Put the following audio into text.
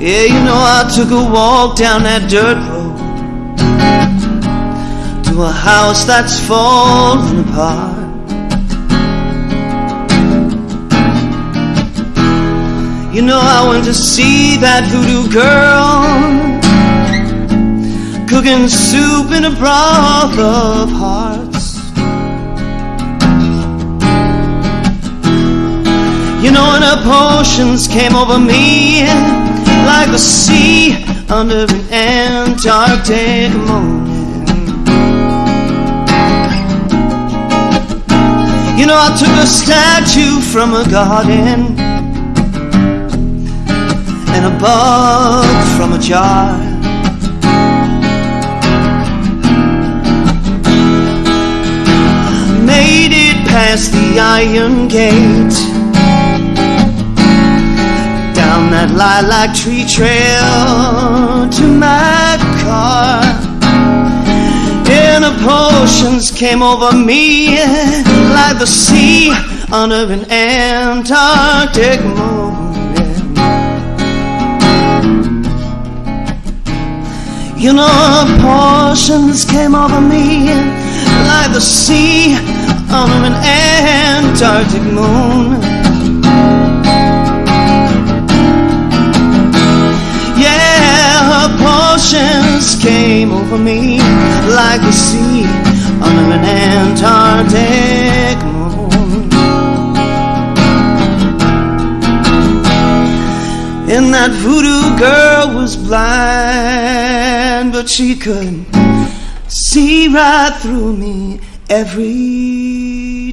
Yeah, you know I took a walk down that dirt road to a house that's falling apart. You know I went to see that voodoo girl cooking soup in a broth of hearts. You know, and her potions came over me under an Antarctic morning. You know, I took a statue from a garden and a bug from a jar. Made it past the iron gate that lilac tree trail to my car. The potions came over me like the sea under an Antarctic morning. You know, potions came over me like the sea under an Antarctic moon. Emotions came over me like the sea under an Antarctic moon. And that voodoo girl was blind, but she could see right through me every